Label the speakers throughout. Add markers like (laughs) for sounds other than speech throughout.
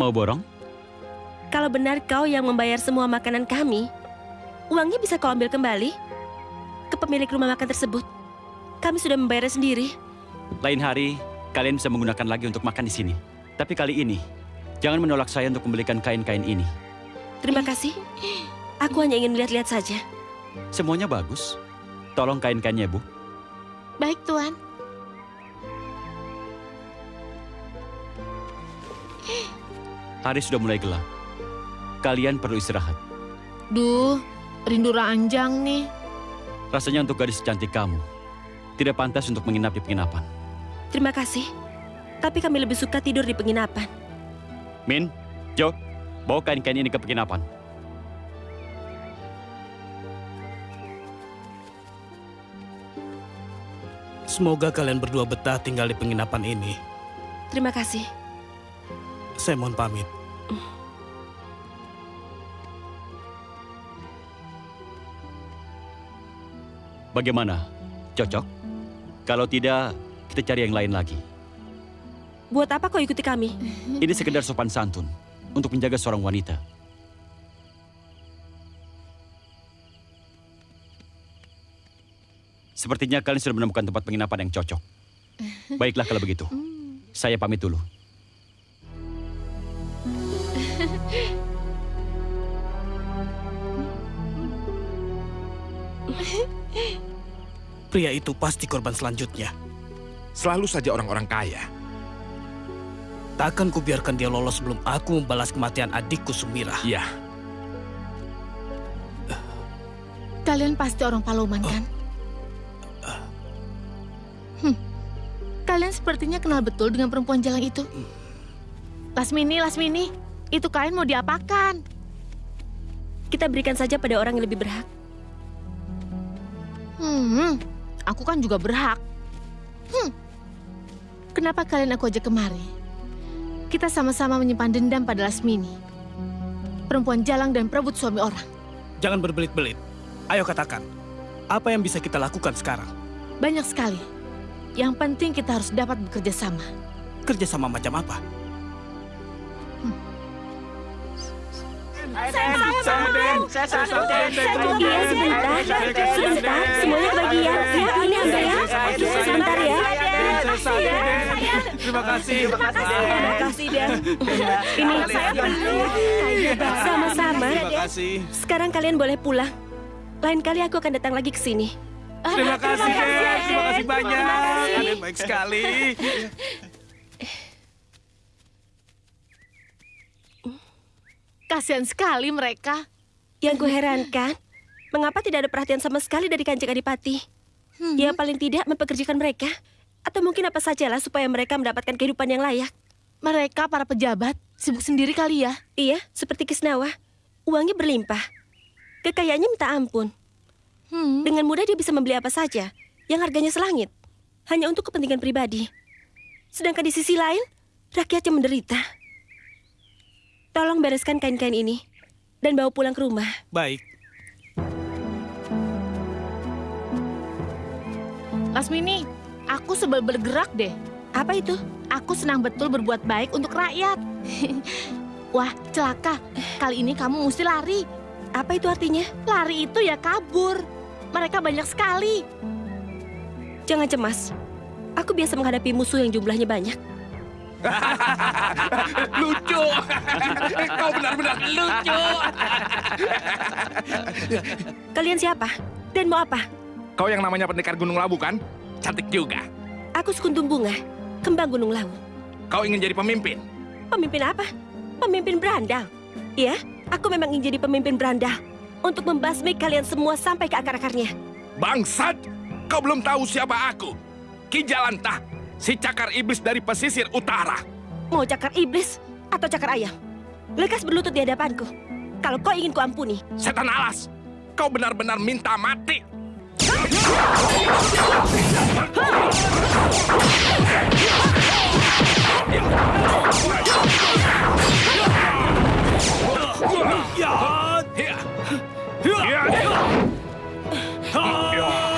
Speaker 1: Mau borong?
Speaker 2: Kalau benar kau yang membayar semua makanan kami, uangnya bisa kau ambil kembali ke pemilik rumah makan tersebut. Kami sudah membayarnya sendiri.
Speaker 1: Lain hari, kalian bisa menggunakan lagi untuk makan di sini. Tapi kali ini, jangan menolak saya untuk membelikan kain-kain ini.
Speaker 2: Terima kasih. Aku hanya ingin melihat-lihat saja.
Speaker 1: Semuanya bagus. Tolong kain-kainnya, Bu.
Speaker 3: Baik, Tuan.
Speaker 1: Hari sudah mulai gelap. Kalian perlu istirahat.
Speaker 3: Duh, rindu ranjang nih.
Speaker 1: Rasanya untuk gadis secantik kamu, tidak pantas untuk menginap di penginapan.
Speaker 2: Terima kasih. Tapi kami lebih suka tidur di penginapan.
Speaker 1: Min, Jo, bawa kain-kain ini ke penginapan.
Speaker 4: Semoga kalian berdua betah tinggal di penginapan ini.
Speaker 2: Terima kasih.
Speaker 4: Saya mohon pamit.
Speaker 1: Bagaimana? Cocok? Kalau tidak, kita cari yang lain lagi.
Speaker 2: Buat apa kau ikuti kami?
Speaker 1: Ini sekedar sopan santun untuk menjaga seorang wanita. Sepertinya kalian sudah menemukan tempat penginapan yang cocok. Baiklah kalau begitu. Saya pamit dulu.
Speaker 4: Pria itu pasti korban selanjutnya.
Speaker 5: Selalu saja orang-orang kaya.
Speaker 4: Takkan kubiarkan dia lolos sebelum aku membalas kematian adikku Sumira.
Speaker 5: Iya,
Speaker 3: Kalian pasti orang Paloman, kan? Hmm. Kalian sepertinya kenal betul dengan perempuan jalang itu. Lasmini, Lasmini, itu kain mau diapakan?
Speaker 2: Kita berikan saja pada orang yang lebih berhak.
Speaker 3: Hmm, aku kan juga berhak. Hmm, kenapa kalian aku ajak kemari? Kita sama-sama menyimpan dendam pada Lasmini. Perempuan jalang dan perebut suami orang.
Speaker 4: Jangan berbelit-belit. Ayo katakan, apa yang bisa kita lakukan sekarang?
Speaker 3: Banyak sekali. Yang penting kita harus dapat bekerja sama.
Speaker 4: Kerjasama macam apa?
Speaker 2: Iya, sebentar. Sebentar, semuanya kebagian. Ya, ini ambil ya. Sebentar ya.
Speaker 4: Terima kasih.
Speaker 2: Terima kasih, Dan. Ini saya Sama-sama.
Speaker 4: Terima kasih.
Speaker 2: Sekarang kalian boleh pulang. Lain kali aku akan datang lagi ke sini.
Speaker 4: Terima kasih, Den. Terima kasih banyak. Kalian baik sekali.
Speaker 3: Kasihan sekali mereka.
Speaker 2: Yang kuherankan, mengapa tidak ada perhatian sama sekali dari kanjeng Adipati? Ya paling tidak mempekerjakan mereka. Atau mungkin apa sajalah supaya mereka mendapatkan kehidupan yang layak.
Speaker 3: Mereka para pejabat sibuk sendiri kali ya.
Speaker 2: Iya, seperti Kisnawa. Uangnya berlimpah. Kekayaannya minta ampun.
Speaker 3: Hmm.
Speaker 2: Dengan mudah dia bisa membeli apa saja yang harganya selangit. Hanya untuk kepentingan pribadi. Sedangkan di sisi lain, rakyatnya menderita. Tolong bereskan kain-kain ini dan bawa pulang ke rumah.
Speaker 4: Baik.
Speaker 3: Lasmini, aku sebel bergerak deh.
Speaker 2: Apa itu?
Speaker 3: Aku senang betul berbuat baik untuk rakyat. (laughs) Wah, celaka. Kali ini kamu mesti lari.
Speaker 2: Apa itu artinya?
Speaker 3: Lari itu ya kabur. Mereka banyak sekali.
Speaker 2: Jangan cemas. Aku biasa menghadapi musuh yang jumlahnya banyak. (laughs)
Speaker 5: lucu. (laughs) Kau benar-benar lucu. (laughs)
Speaker 2: Kalian siapa? Dan mau apa?
Speaker 5: Kau yang namanya pendekar Gunung Labu kan? Cantik juga.
Speaker 2: Aku Sekuntum Bunga, kembang Gunung Lawu.
Speaker 5: Kau ingin jadi pemimpin?
Speaker 2: Pemimpin apa? Pemimpin berandal. Iya, aku memang ingin jadi pemimpin berandal. Untuk membasmi kalian semua sampai ke akar-akarnya.
Speaker 5: Bangsat! Kau belum tahu siapa aku. Ki Jalantah, si cakar iblis dari pesisir utara.
Speaker 2: Mau cakar iblis atau cakar ayam? Lekas berlutut di hadapanku. Kalau kau ingin kuampuni.
Speaker 5: Setan alas, kau benar-benar minta mati. Yeah.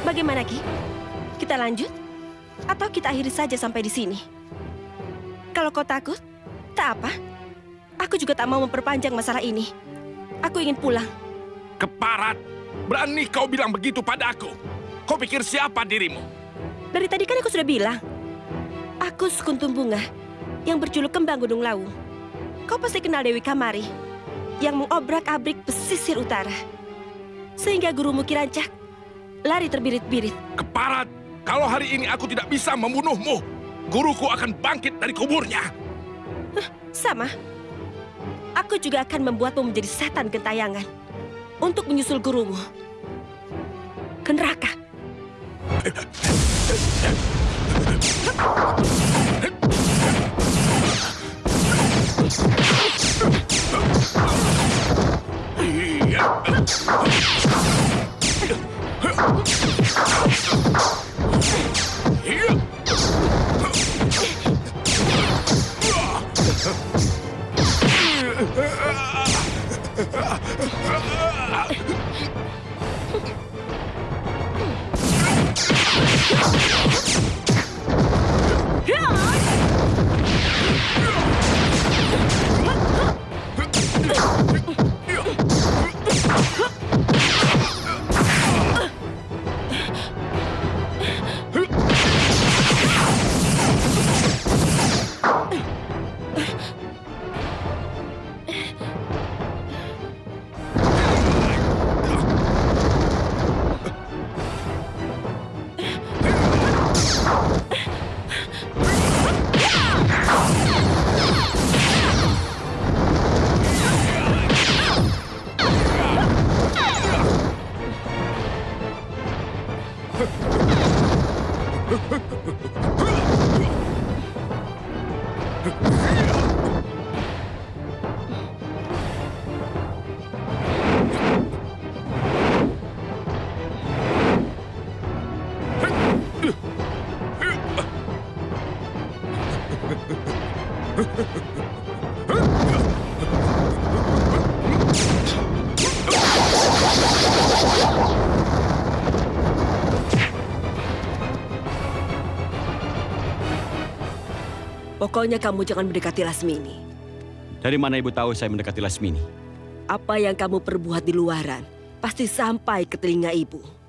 Speaker 2: Bagaimana Ki? Kita lanjut? Atau kita akhiri saja sampai di sini? Kalau kau takut, tak apa. Aku juga tak mau memperpanjang masalah ini. Aku ingin pulang.
Speaker 5: Keparat, berani kau bilang begitu padaku. Kau pikir siapa dirimu?
Speaker 2: Dari tadi kan aku sudah bilang. Aku Sekuntum Bunga yang berjuluk Kembang Gunung Lawu. Kau pasti kenal Dewi Kamari yang mengobrak-abrik pesisir utara. Sehingga gurumu Kirancak lari terbirit-birit.
Speaker 5: Keparat, kalau hari ini aku tidak bisa membunuhmu, guruku akan bangkit dari kuburnya.
Speaker 2: Sama. Aku juga akan membuatmu menjadi setan gentayangan untuk menyusul gurumu ke neraka. Ha ha ha! Pokoknya kamu jangan mendekati Lasmini.
Speaker 1: Dari mana ibu tahu saya mendekati Lasmini?
Speaker 2: Apa yang kamu perbuat di luaran pasti sampai ke telinga ibu.